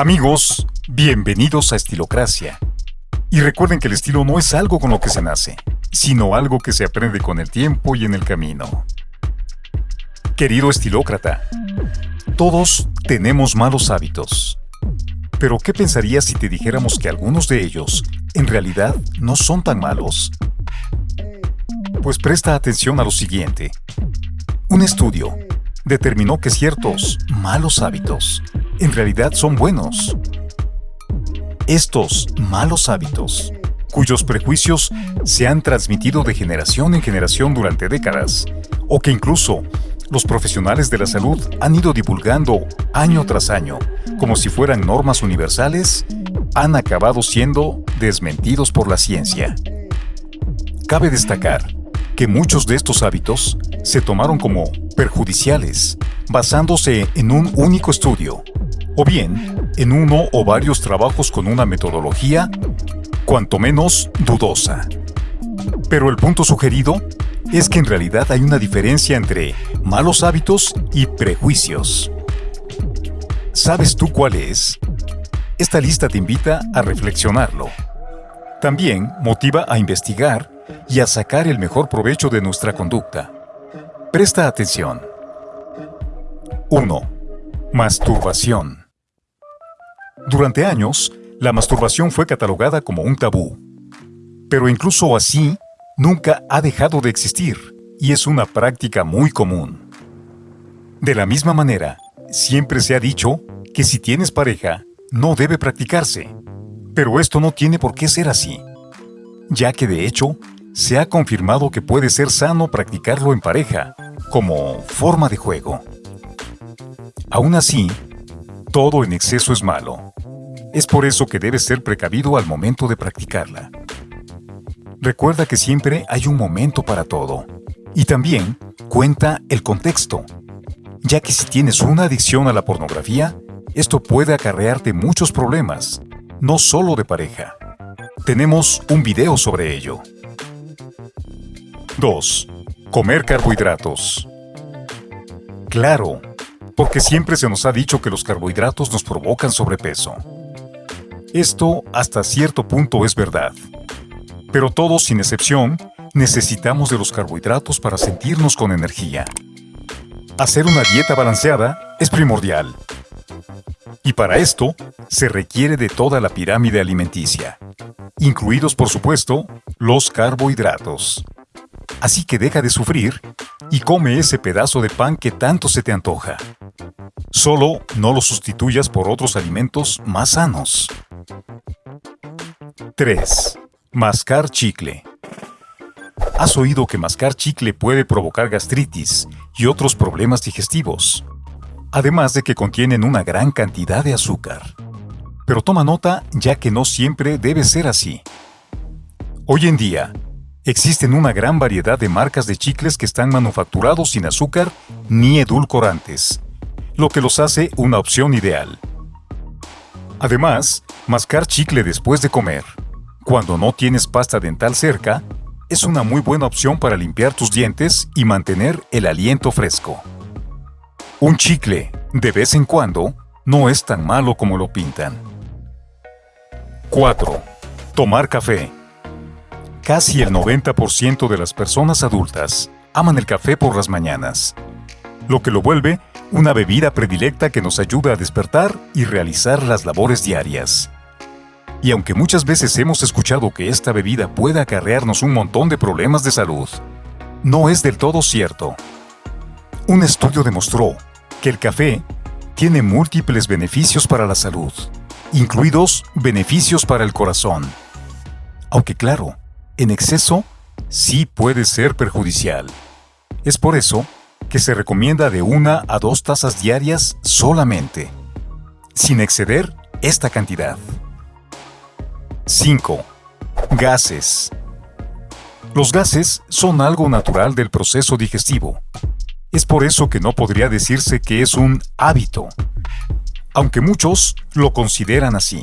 Amigos, bienvenidos a Estilocracia. Y recuerden que el estilo no es algo con lo que se nace, sino algo que se aprende con el tiempo y en el camino. Querido estilócrata, todos tenemos malos hábitos. Pero ¿qué pensarías si te dijéramos que algunos de ellos en realidad no son tan malos? Pues presta atención a lo siguiente. Un estudio determinó que ciertos malos hábitos en realidad son buenos. Estos malos hábitos, cuyos prejuicios se han transmitido de generación en generación durante décadas, o que incluso los profesionales de la salud han ido divulgando año tras año, como si fueran normas universales, han acabado siendo desmentidos por la ciencia. Cabe destacar que muchos de estos hábitos se tomaron como perjudiciales, basándose en un único estudio, o bien en uno o varios trabajos con una metodología cuanto menos dudosa. Pero el punto sugerido es que en realidad hay una diferencia entre malos hábitos y prejuicios. ¿Sabes tú cuál es? Esta lista te invita a reflexionarlo. También motiva a investigar y a sacar el mejor provecho de nuestra conducta. Presta atención. 1. Masturbación. Durante años, la masturbación fue catalogada como un tabú. Pero incluso así, nunca ha dejado de existir y es una práctica muy común. De la misma manera, siempre se ha dicho que si tienes pareja, no debe practicarse. Pero esto no tiene por qué ser así, ya que de hecho se ha confirmado que puede ser sano practicarlo en pareja, como forma de juego. Aún así, todo en exceso es malo. Es por eso que debes ser precavido al momento de practicarla. Recuerda que siempre hay un momento para todo. Y también cuenta el contexto, ya que si tienes una adicción a la pornografía, esto puede acarrearte muchos problemas, no solo de pareja. Tenemos un video sobre ello. 2. Comer carbohidratos. Claro, porque siempre se nos ha dicho que los carbohidratos nos provocan sobrepeso. Esto hasta cierto punto es verdad. Pero todos, sin excepción, necesitamos de los carbohidratos para sentirnos con energía. Hacer una dieta balanceada es primordial. Y para esto, se requiere de toda la pirámide alimenticia, incluidos por supuesto los carbohidratos. Así que deja de sufrir y come ese pedazo de pan que tanto se te antoja. Solo no lo sustituyas por otros alimentos más sanos. 3. Mascar chicle. ¿Has oído que mascar chicle puede provocar gastritis y otros problemas digestivos? Además de que contienen una gran cantidad de azúcar. Pero toma nota ya que no siempre debe ser así. Hoy en día, Existen una gran variedad de marcas de chicles que están manufacturados sin azúcar ni edulcorantes, lo que los hace una opción ideal. Además, mascar chicle después de comer, cuando no tienes pasta dental cerca, es una muy buena opción para limpiar tus dientes y mantener el aliento fresco. Un chicle, de vez en cuando, no es tan malo como lo pintan. 4. Tomar café. Casi el 90% de las personas adultas aman el café por las mañanas, lo que lo vuelve una bebida predilecta que nos ayuda a despertar y realizar las labores diarias. Y aunque muchas veces hemos escuchado que esta bebida puede acarrearnos un montón de problemas de salud, no es del todo cierto. Un estudio demostró que el café tiene múltiples beneficios para la salud, incluidos beneficios para el corazón. Aunque claro, en exceso sí puede ser perjudicial. Es por eso que se recomienda de una a dos tazas diarias solamente, sin exceder esta cantidad. 5. Gases. Los gases son algo natural del proceso digestivo. Es por eso que no podría decirse que es un hábito, aunque muchos lo consideran así.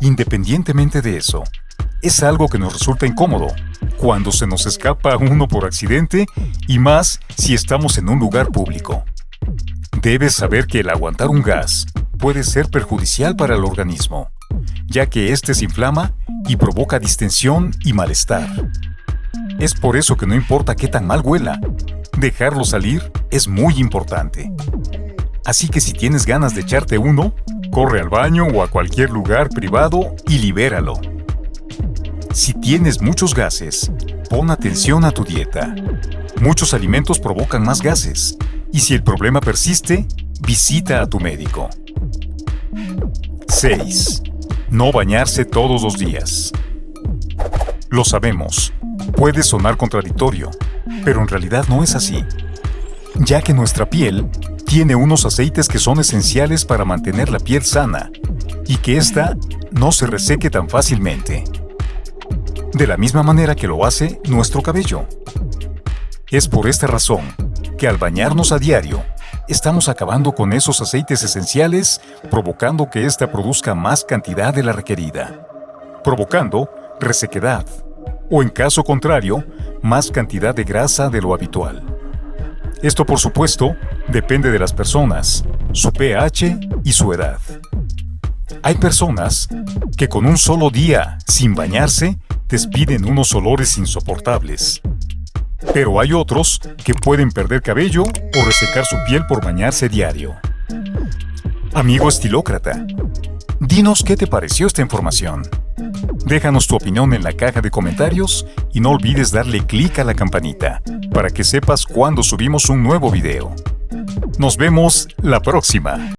Independientemente de eso, es algo que nos resulta incómodo, cuando se nos escapa uno por accidente y más si estamos en un lugar público. Debes saber que el aguantar un gas puede ser perjudicial para el organismo, ya que éste se inflama y provoca distensión y malestar. Es por eso que no importa qué tan mal huela, dejarlo salir es muy importante. Así que si tienes ganas de echarte uno, corre al baño o a cualquier lugar privado y libéralo. Si tienes muchos gases, pon atención a tu dieta. Muchos alimentos provocan más gases, y si el problema persiste, visita a tu médico. 6. No bañarse todos los días. Lo sabemos, puede sonar contradictorio, pero en realidad no es así, ya que nuestra piel tiene unos aceites que son esenciales para mantener la piel sana y que ésta no se reseque tan fácilmente. De la misma manera que lo hace nuestro cabello. Es por esta razón que al bañarnos a diario, estamos acabando con esos aceites esenciales, provocando que ésta produzca más cantidad de la requerida, provocando resequedad, o en caso contrario, más cantidad de grasa de lo habitual. Esto, por supuesto, depende de las personas, su pH y su edad. Hay personas que con un solo día sin bañarse despiden unos olores insoportables. Pero hay otros que pueden perder cabello o resecar su piel por bañarse diario. Amigo estilócrata, dinos qué te pareció esta información. Déjanos tu opinión en la caja de comentarios y no olvides darle clic a la campanita para que sepas cuando subimos un nuevo video. Nos vemos la próxima.